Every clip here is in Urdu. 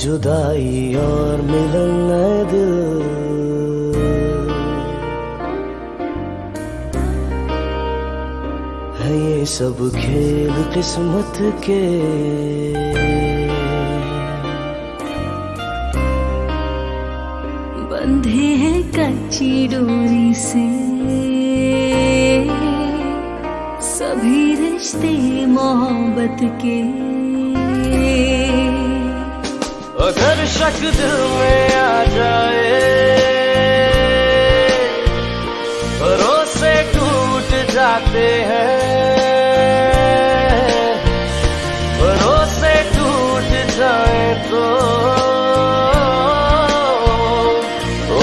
جدائی اور ملن اے دل۔ ہے یہ سب کھیل قسمت کے۔ بندھے ہیں کچی ڈوری سے۔ سبھی رشتے محبت کے۔ اگر شک دل میں آ جائے بھروسے ٹوٹ جاتے ہیں بھروسے ٹوٹ جائیں تو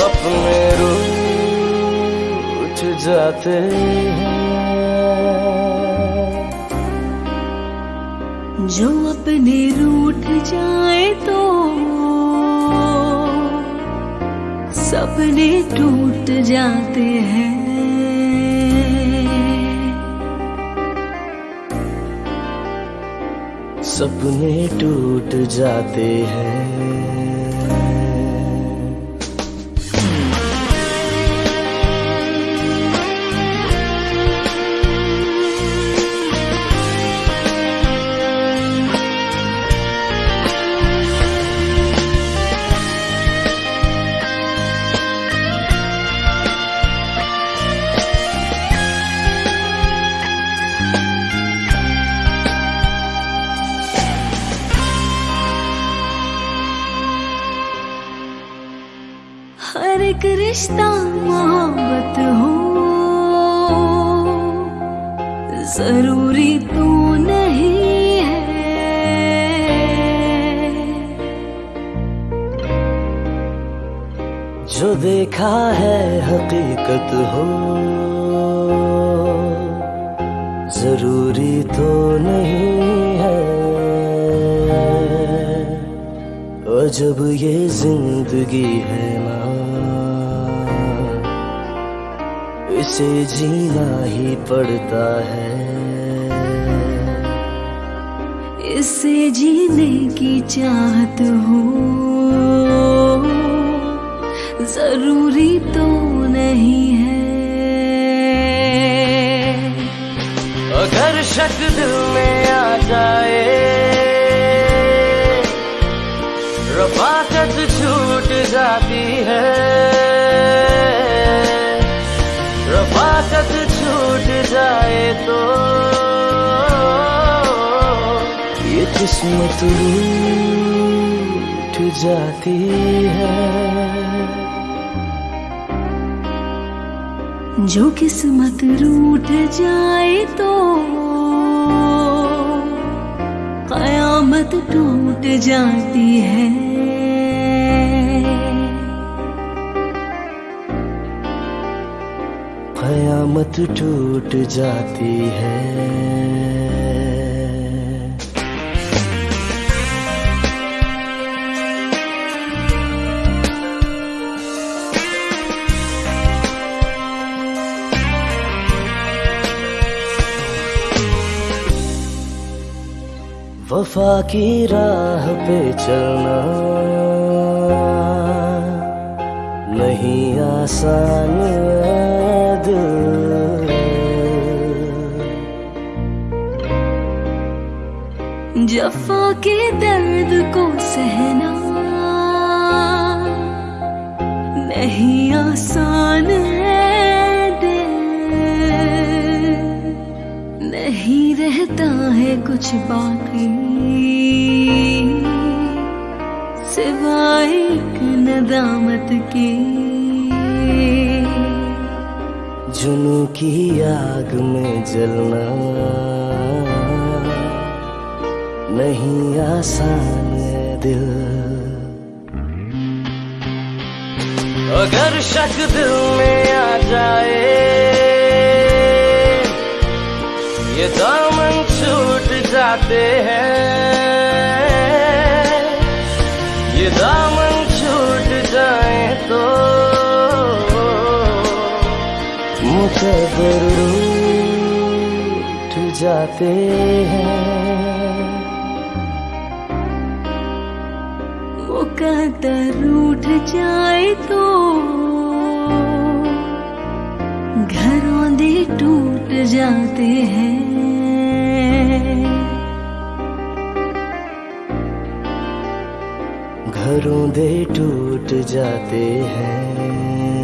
اپنے روٹ جاتے ہیں جو اپنے روٹ جائے تو سپنے ٹوٹ جاتے ہیں۔ سپنے ٹوٹ جاتے ہیں۔ ایک رشتہ محبت ہو۔ ضروری تو نہیں ہے۔ جو دیکھا ہے حقیقت ہو۔ ضروری تو نہیں ہے۔ اور جب یہ زندگی ہے نا اسے جینا ہی پڑتا ہے۔ اس سے جینے کی چاہت ہو۔ ضروری تو نہیں ہے۔ اگر شک دل میں آ جائے، رفاقت چھوٹ جاتی ہے۔ قسمت روٹ جاتی ہے۔ جو قسمت روٹ جائے تو قیامت ٹوٹ جاتی ہے۔ قیامت ٹوٹ جاتی ہے۔ وفا کی راہ پہ چلنا نہیں آسان دل۔ جفا کے درد کو سہنا نہیں آسان ہے دل۔ نہیں رہتا ہے کچھ باقی۔ ندامت کے جنو کی آگ میں جلنا نہیں آسان ہے دل اگر شک دل میں آ جائے یہ دامن چھوٹ جاتے ہیں یہ دامن مقدر ٹھ جاتے ہیں۔ مقدر اٹھ جائے تو گھروں دے ٹوٹ جاتے ہیں۔ گھروں دے ٹوٹ جاتے ہیں۔